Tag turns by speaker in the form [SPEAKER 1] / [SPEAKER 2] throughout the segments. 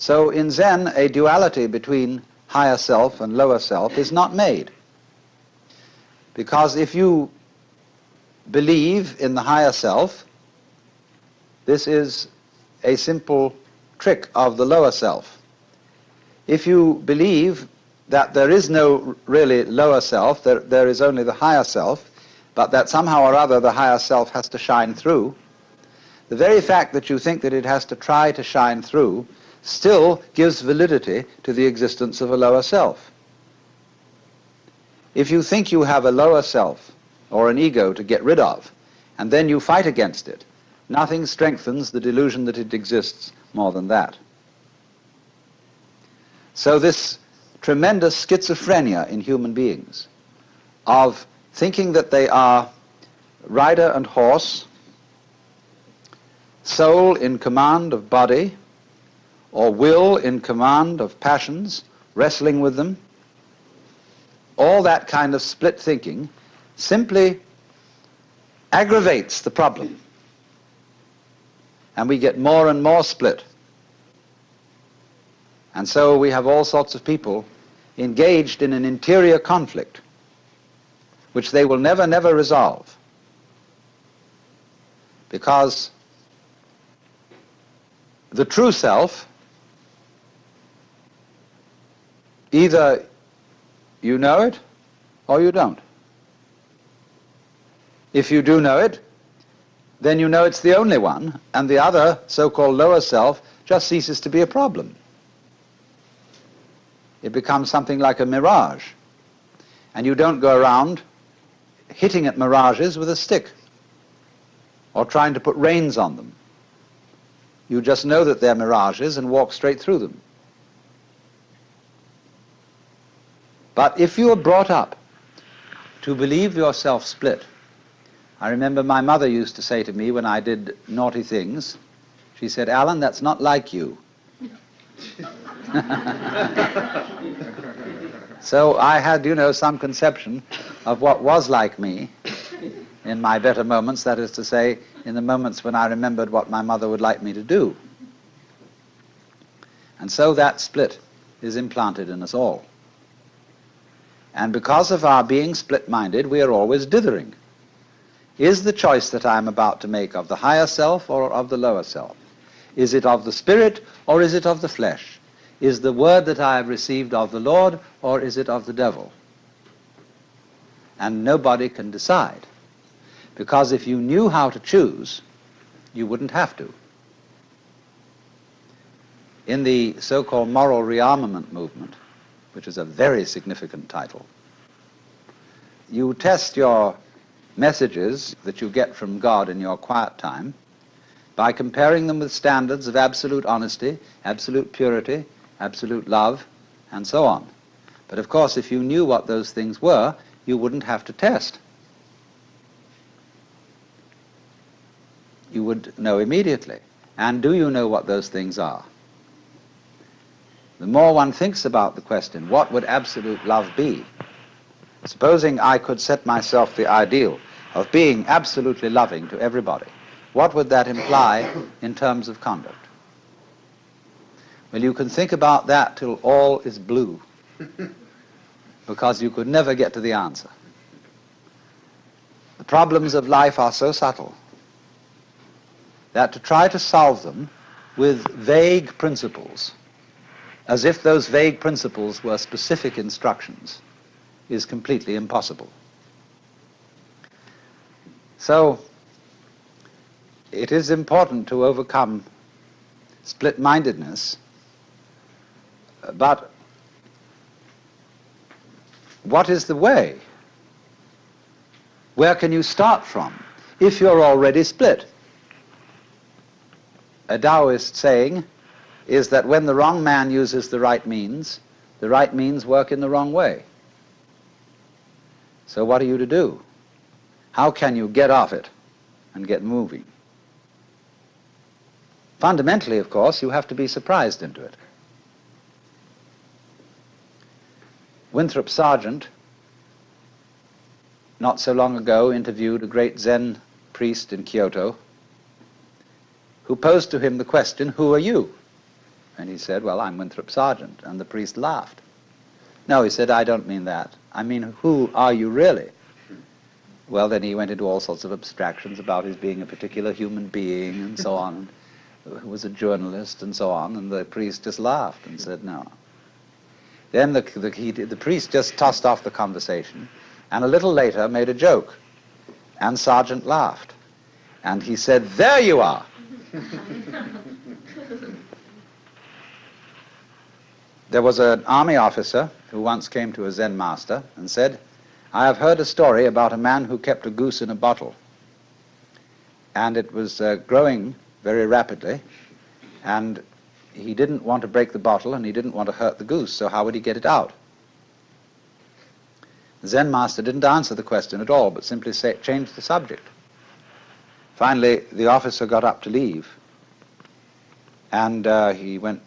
[SPEAKER 1] So in Zen, a duality between higher self and lower self is not made. Because if you believe in the higher self, this is a simple trick of the lower self. If you believe that there is no really lower self, there, there is only the higher self, but that somehow or other the higher self has to shine through, the very fact that you think that it has to try to shine through still gives validity to the existence of a lower self. If you think you have a lower self or an ego to get rid of, and then you fight against it, nothing strengthens the delusion that it exists more than that. So this tremendous schizophrenia in human beings of thinking that they are rider and horse, soul in command of body, or will in command of passions, wrestling with them, all that kind of split thinking simply aggravates the problem. And we get more and more split. And so we have all sorts of people engaged in an interior conflict which they will never, never resolve. Because the true self, either you know it or you don't. If you do know it, then you know it's the only one, and the other, so-called lower self, just ceases to be a problem. It becomes something like a mirage. And you don't go around hitting at mirages with a stick or trying to put reins on them. You just know that they're mirages and walk straight through them. But if you are brought up to believe yourself split, I remember my mother used to say to me when I did naughty things, she said, Alan, that's not like you. so I had, you know, some conception of what was like me in my better moments, that is to say, in the moments when I remembered what my mother would like me to do. And so that split is implanted in us all. And because of our being split-minded, we are always dithering. Is the choice that I am about to make of the higher self or of the lower self? Is it of the spirit or is it of the flesh? Is the word that I have received of the Lord or is it of the devil? And nobody can decide. Because if you knew how to choose, you wouldn't have to. In the so-called moral rearmament movement, which is a very significant title, you test your messages that you get from God in your quiet time by comparing them with standards of absolute honesty, absolute purity, absolute love, and so on. But of course, if you knew what those things were, you wouldn't have to test. You would know immediately. And do you know what those things are? The more one thinks about the question, what would absolute love be? Supposing I could set myself the ideal of being absolutely loving to everybody, what would that imply in terms of conduct? Well, you can think about that till all is blue, because you could never get to the answer. The problems of life are so subtle that to try to solve them with vague principles, as if those vague principles were specific instructions, is completely impossible. So, it is important to overcome split-mindedness but what is the way? Where can you start from if you're already split? A Taoist saying is that when the wrong man uses the right means, the right means work in the wrong way. So what are you to do? How can you get off it and get moving? Fundamentally, of course, you have to be surprised into it. Winthrop Sargeant, not so long ago, interviewed a great Zen priest in Kyoto who posed to him the question, who are you? And he said, well, I'm Winthrop Sargeant. And the priest laughed. No, he said, I don't mean that. I mean, who are you really? Well, then he went into all sorts of abstractions about his being a particular human being and so on, who was a journalist and so on, and the priest just laughed and said, no. Then the, the, he, the priest just tossed off the conversation, and a little later made a joke, and Sargeant laughed. And he said, there you are. there was an army officer who once came to a Zen master and said, I have heard a story about a man who kept a goose in a bottle. And it was uh, growing very rapidly, and he didn't want to break the bottle and he didn't want to hurt the goose, so how would he get it out? The Zen master didn't answer the question at all, but simply say, changed the subject. Finally, the officer got up to leave, and uh, he went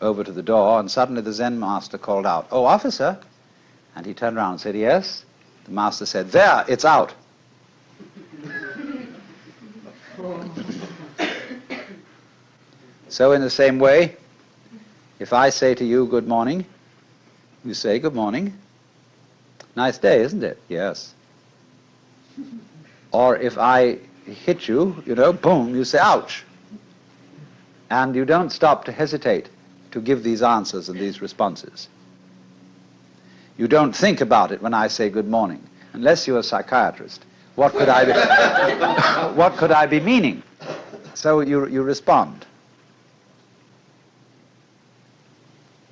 [SPEAKER 1] over to the door, and suddenly the Zen master called out, Oh, officer! And he turned around and said, Yes? The master said, There, it's out. so, in the same way, if I say to you, Good morning, you say, Good morning. Nice day, isn't it? Yes. Or if I hit you, you know, boom, you say, Ouch. And you don't stop to hesitate to give these answers and these responses. You don't think about it when I say good morning, unless you're a psychiatrist. What could I be, what could I be meaning? So you, you respond.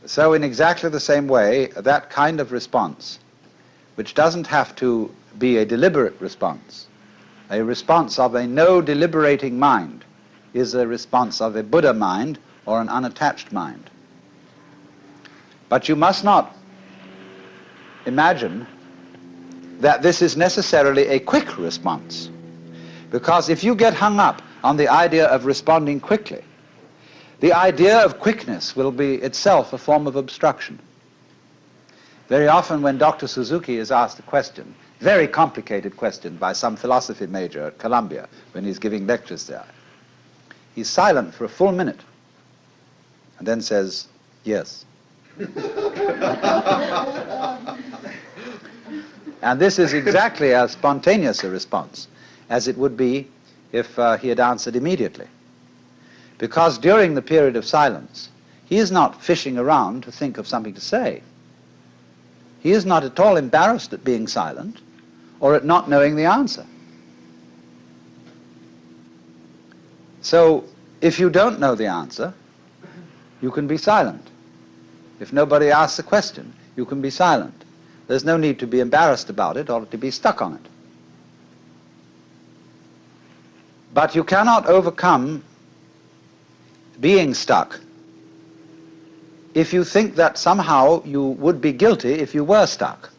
[SPEAKER 1] So in exactly the same way, that kind of response, which doesn't have to be a deliberate response, a response of a no deliberating mind, is a response of a Buddha mind or an unattached mind. But you must not imagine that this is necessarily a quick response. Because if you get hung up on the idea of responding quickly, the idea of quickness will be itself a form of obstruction. Very often when Dr. Suzuki is asked a question, very complicated question by some philosophy major at Columbia when he's giving lectures there, he's silent for a full minute and then says, yes. And this is exactly as spontaneous a response as it would be if uh, he had answered immediately. Because during the period of silence, he is not fishing around to think of something to say. He is not at all embarrassed at being silent or at not knowing the answer. So, if you don't know the answer, you can be silent. If nobody asks a question, you can be silent. There's no need to be embarrassed about it or to be stuck on it. But you cannot overcome being stuck if you think that somehow you would be guilty if you were stuck.